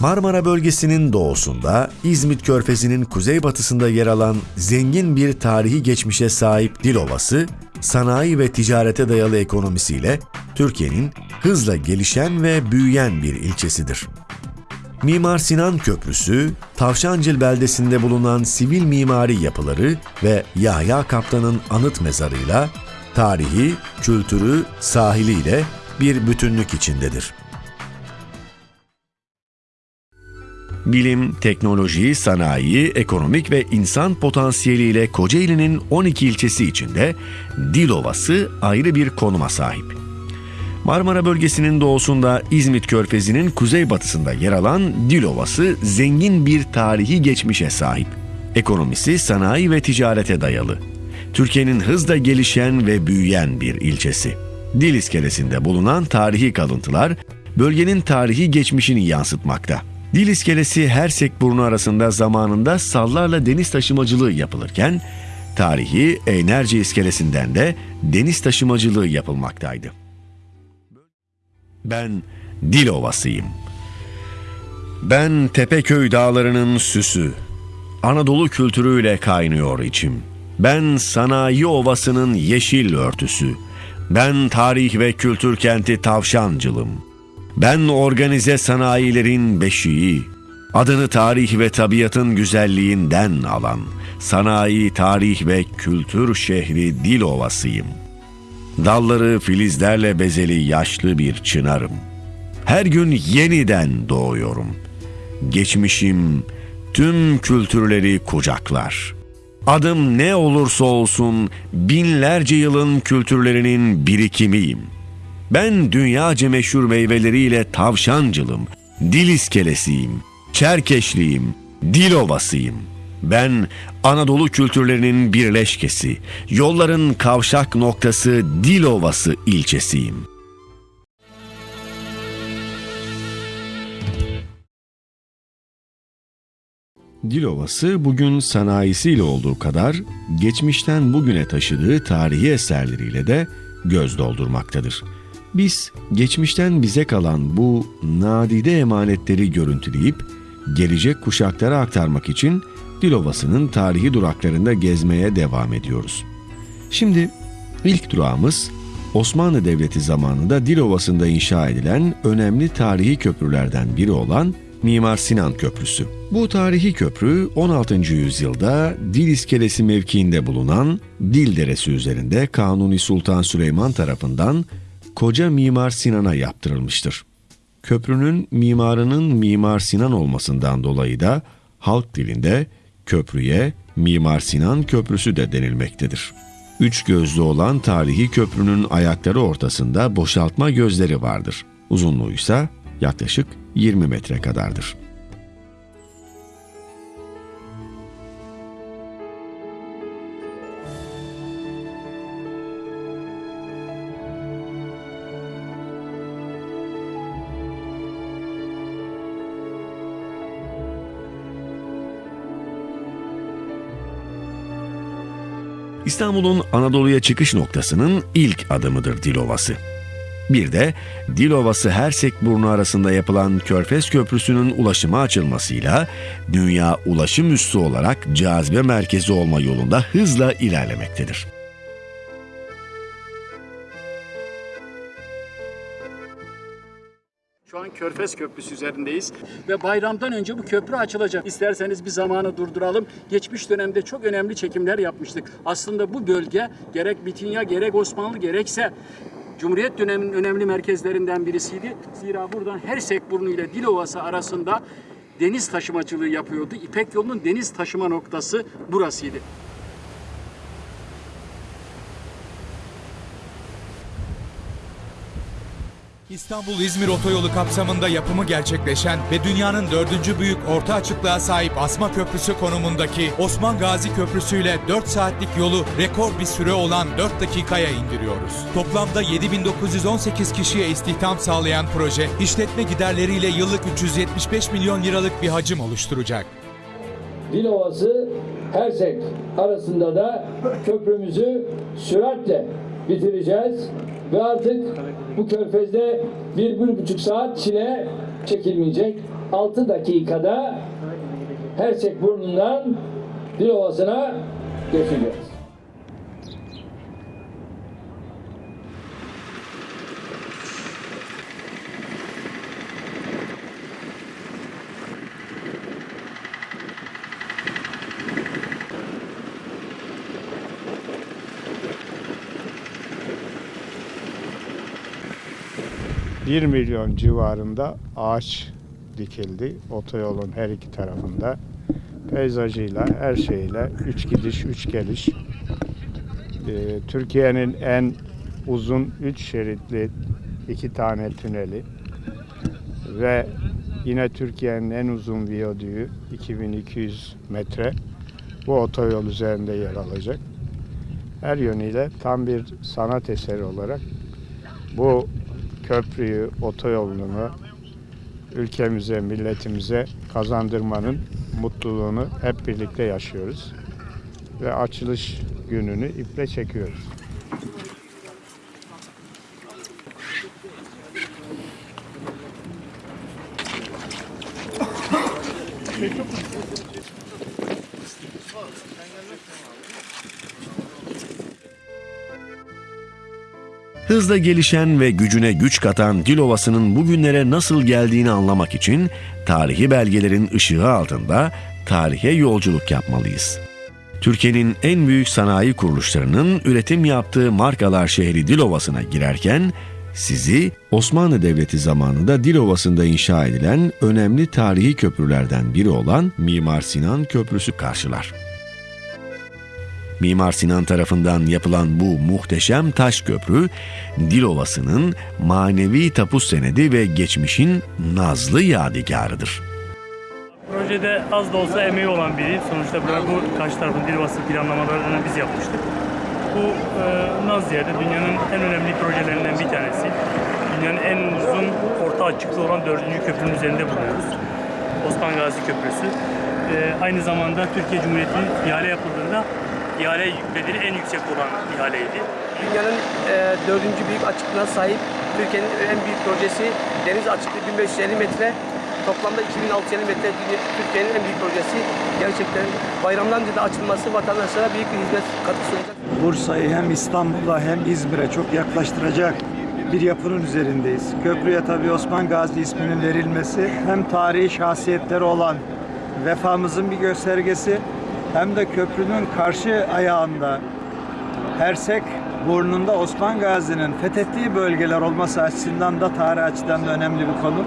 Marmara bölgesinin doğusunda, İzmit Körfezi'nin kuzeybatısında yer alan zengin bir tarihi geçmişe sahip Dilovası, sanayi ve ticarete dayalı ekonomisiyle Türkiye'nin hızla gelişen ve büyüyen bir ilçesidir. Mimar Sinan Köprüsü, Tavşancıl beldesinde bulunan sivil mimari yapıları ve Yahya Kaptan'ın anıt mezarıyla tarihi, kültürü, sahiliyle bir bütünlük içindedir. Bilim, teknoloji, sanayi, ekonomik ve insan potansiyeliyle Kocaeli'nin 12 ilçesi içinde Dilovası ayrı bir konuma sahip. Marmara bölgesinin doğusunda İzmit Körfezi'nin kuzeybatısında yer alan Dilovası zengin bir tarihi geçmişe sahip. Ekonomisi sanayi ve ticarete dayalı. Türkiye'nin hızla gelişen ve büyüyen bir ilçesi. Dil iskelesinde bulunan tarihi kalıntılar bölgenin tarihi geçmişini yansıtmakta. Dil iskelesi Hersekburnu arasında zamanında sallarla deniz taşımacılığı yapılırken tarihi Eynerce iskelesinden de deniz taşımacılığı yapılmaktaydı. Ben Dilovasıyım. Ben Tepeköy dağlarının süsü. Anadolu kültürüyle kaynıyor içim. Ben sanayi ovasının yeşil örtüsü. Ben tarih ve kültür kenti Tavşancılım. Ben organize sanayilerin beşiği. Adını tarih ve tabiatın güzelliğinden alan sanayi, tarih ve kültür şehri Dilovasıyım. Dalları filizlerle bezeli yaşlı bir çınarım. Her gün yeniden doğuyorum. Geçmişim tüm kültürleri kucaklar. Adım ne olursa olsun binlerce yılın kültürlerinin birikimiyim. Ben dünyaca meşhur meyveleriyle tavşancılım, dil iskelesiyim, çerkeşliyim, dil ovasıyım. Ben Anadolu kültürlerinin birleşkesi, yolların kavşak noktası Dilovası ilçesiyim. Dilovası bugün sanayisiyle olduğu kadar geçmişten bugüne taşıdığı tarihi eserleriyle de göz doldurmaktadır. Biz geçmişten bize kalan bu nadide emanetleri görüntüleyip gelecek kuşaklara aktarmak için Dilovası'nın tarihi duraklarında gezmeye devam ediyoruz. Şimdi ilk durağımız Osmanlı Devleti zamanında Dilovası'nda inşa edilen önemli tarihi köprülerden biri olan Mimar Sinan Köprüsü. Bu tarihi köprü 16. yüzyılda Dil İskelesi mevkiinde bulunan Dil Deresi üzerinde Kanuni Sultan Süleyman tarafından Koca Mimar Sinan'a yaptırılmıştır. Köprünün mimarının Mimar Sinan olmasından dolayı da halk dilinde köprüye Mimar Sinan Köprüsü de denilmektedir. Üç gözlü olan tarihi köprünün ayakları ortasında boşaltma gözleri vardır. Uzunluğu ise yaklaşık 20 metre kadardır. İstanbul'un Anadolu'ya çıkış noktasının ilk adımıdır Dilovası. Bir de Dilovası Hersekburnu arasında yapılan Körfez Köprüsü'nün ulaşıma açılmasıyla dünya ulaşım üssü olarak cazibe merkezi olma yolunda hızla ilerlemektedir. Körfez Köprüsü üzerindeyiz ve bayramdan önce bu köprü açılacak. İsterseniz bir zamanı durduralım. Geçmiş dönemde çok önemli çekimler yapmıştık. Aslında bu bölge gerek Bitinya gerek Osmanlı gerekse Cumhuriyet döneminin önemli merkezlerinden birisiydi. Zira buradan Hersekburnu ile Dilovası arasında deniz taşımacılığı yapıyordu. İpek yolunun deniz taşıma noktası burasıydı. İstanbul-İzmir otoyolu kapsamında yapımı gerçekleşen ve dünyanın dördüncü büyük orta açıklığa sahip Asma Köprüsü konumundaki Osman Gazi Köprüsü ile 4 saatlik yolu rekor bir süre olan 4 dakikaya indiriyoruz. Toplamda 7918 kişiye istihdam sağlayan proje, işletme giderleriyle yıllık 375 milyon liralık bir hacim oluşturacak. Dilovası Hersek arasında da köprümüzü süratle bitireceğiz ve artık bu körfezde bir, bir buçuk saat çile çekilmeyecek. 6 dakikada Hersek burnundan Dilovası'na geçeceğiz. Bir milyon civarında ağaç dikildi otoyolun her iki tarafında. Peyzajıyla, her şeyle, üç gidiş, üç geliş. Ee, Türkiye'nin en uzun üç şeritli iki tane tüneli ve yine Türkiye'nin en uzun viyadüğü 2200 metre bu otoyol üzerinde yer alacak. Her yönüyle tam bir sanat eseri olarak bu köprüyü, otoyolunu ülkemize, milletimize kazandırmanın mutluluğunu hep birlikte yaşıyoruz. Ve açılış gününü iple çekiyoruz. Hızla gelişen ve gücüne güç katan Dilovası'nın bugünlere nasıl geldiğini anlamak için tarihi belgelerin ışığı altında tarihe yolculuk yapmalıyız. Türkiye'nin en büyük sanayi kuruluşlarının üretim yaptığı markalar şehri Dilovası'na girerken sizi Osmanlı Devleti zamanında Dilovası'nda inşa edilen önemli tarihi köprülerden biri olan Mimar Sinan Köprüsü karşılar. Mimar Sinan tarafından yapılan bu muhteşem taş köprü, Dilovası'nın manevi tapu senedi ve geçmişin nazlı yadigarıdır. Projede az da olsa emeği olan biri. Sonuçta bu, karşı tarafın Dilvası planlamalarını biz yapmıştık. Bu e, Naz yerde dünyanın en önemli projelerinden bir tanesi. Dünyanın en uzun orta açıklığı olan dördüncü köprünün üzerinde bulunuyoruz. Osman Gazi Köprüsü. E, aynı zamanda Türkiye Cumhuriyeti'nin ihale yapıldığında ihale bedeli en yüksek olan ihaleydi. Dünyanın e, dördüncü büyük açıklığına sahip Türkiye'nin en büyük projesi deniz açıklığı 1550 metre. Toplamda 2650 metre Türkiye'nin en büyük projesi. Gerçekten bayramdan önce de açılması vatandaşlara büyük bir hizmet katkısı olacak. Bursa'yı hem İstanbul'a hem İzmir'e çok yaklaştıracak bir yapının üzerindeyiz. Köprüye tabii Osman Gazi isminin verilmesi hem tarihi şahsiyetleri olan vefamızın bir göstergesi hem de köprünün karşı ayağında Hersek burnunda Osman Gazi'nin fethettiği bölgeler olması açısından da tarih açıdan da önemli bir konu.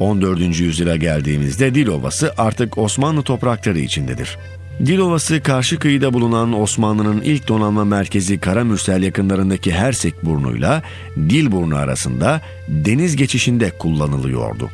14. yüzyıla geldiğimizde Dilovası artık Osmanlı toprakları içindedir. Dilovası karşı kıyıda bulunan Osmanlı'nın ilk donanma merkezi Karamürsel yakınlarındaki Hersek burnuyla Dilburnu arasında deniz geçişinde kullanılıyordu.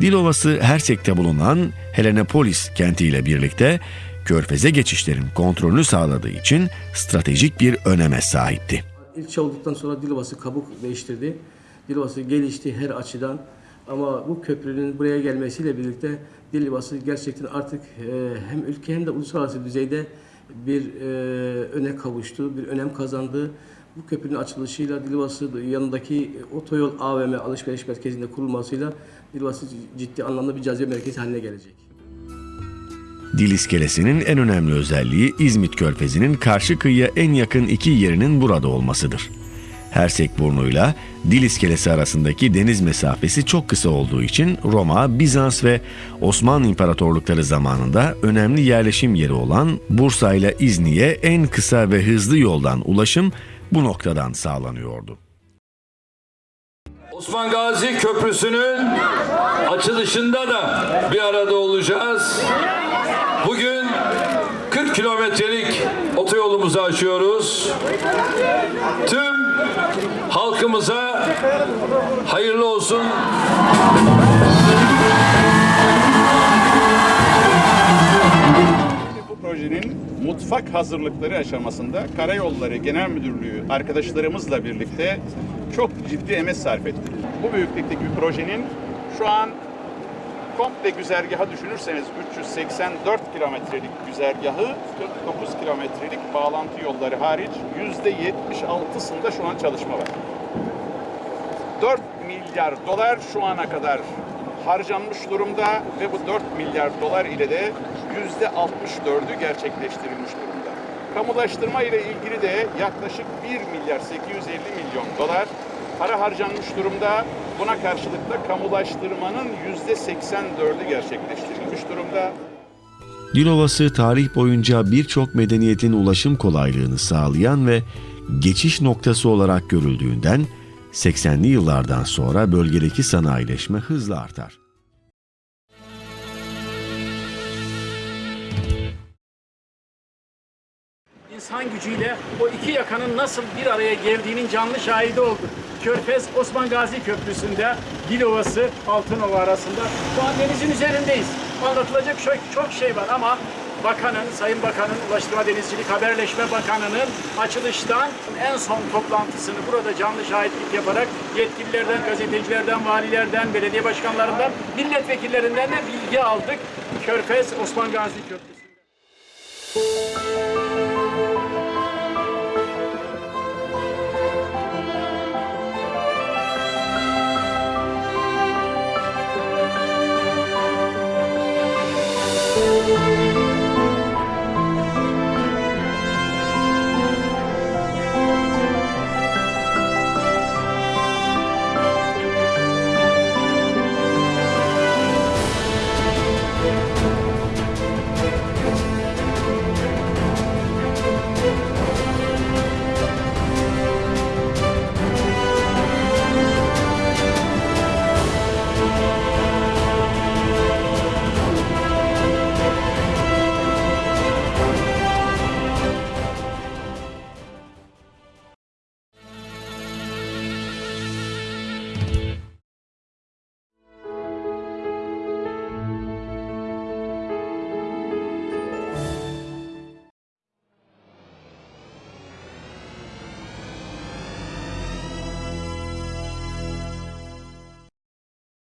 Dilovası Hersek'te bulunan Helenepolis kentiyle birlikte körfeze geçişlerin kontrolünü sağladığı için stratejik bir öneme sahipti. İlçe olduktan sonra Dilovası kabuk değiştirdi. Dilovası gelişti her açıdan. Ama bu köprünün buraya gelmesiyle birlikte Dilovası gerçekten artık e, hem ülke hem de uluslararası düzeyde bir e, öne kavuştu, bir önem kazandı. Bu köprünün açılışıyla Dilovası yanındaki otoyol AVM alışveriş merkezinde kurulmasıyla Dilovası ciddi anlamda bir cazibe merkezi haline gelecek. Dil iskelesinin en önemli özelliği İzmit Körfezi'nin karşı kıyıya en yakın iki yerinin burada olmasıdır. Hersek burnuyla Dil iskelesi arasındaki deniz mesafesi çok kısa olduğu için Roma, Bizans ve Osmanlı İmparatorlukları zamanında önemli yerleşim yeri olan Bursa ile İzni'ye en kısa ve hızlı yoldan ulaşım bu noktadan sağlanıyordu. Osman Gazi Köprüsü'nün açılışında da bir arada olacağız. Bugün 40 kilometrelik otoyolumuzu açıyoruz. Tüm halkımıza hayırlı olsun. Projenin mutfak hazırlıkları aşamasında Karayolları Genel Müdürlüğü arkadaşlarımızla birlikte çok ciddi emek sarf ettik. Bu büyüklükteki bir projenin şu an komple güzergahı düşünürseniz 384 kilometrelik güzergahı 49 kilometrelik bağlantı yolları hariç %76'sında şu an çalışma var. 4 milyar dolar şu ana kadar harcanmış durumda ve bu 4 milyar dolar ile de yüzde 64'ü gerçekleştirilmiş durumda. Kamulaştırma ile ilgili de yaklaşık 1 milyar 850 milyon dolar para harcanmış durumda. Buna karşılık da kamulaştırmanın yüzde 84'ü gerçekleştirilmiş durumda. Dilovası tarih boyunca birçok medeniyetin ulaşım kolaylığını sağlayan ve geçiş noktası olarak görüldüğünden 80'li yıllardan sonra bölgedeki sanayileşme hızla artar. İnsan gücüyle o iki yakanın nasıl bir araya geldiğinin canlı şahidi olduk. Körfez Osman Gazi Köprüsü'nde Dilovası Altınova arasında şu an denizin üzerindeyiz. Anlatılacak çok, çok şey var ama Bakanın, Sayın Bakanın, Ulaştırma Denizcilik Haberleşme Bakanı'nın açılıştan en son toplantısını burada canlı şahitlik yaparak yetkililerden, gazetecilerden, valilerden, belediye başkanlarından, milletvekillerinden de bilgi aldık. Körfez Osman Gazi Köprüsü'nde.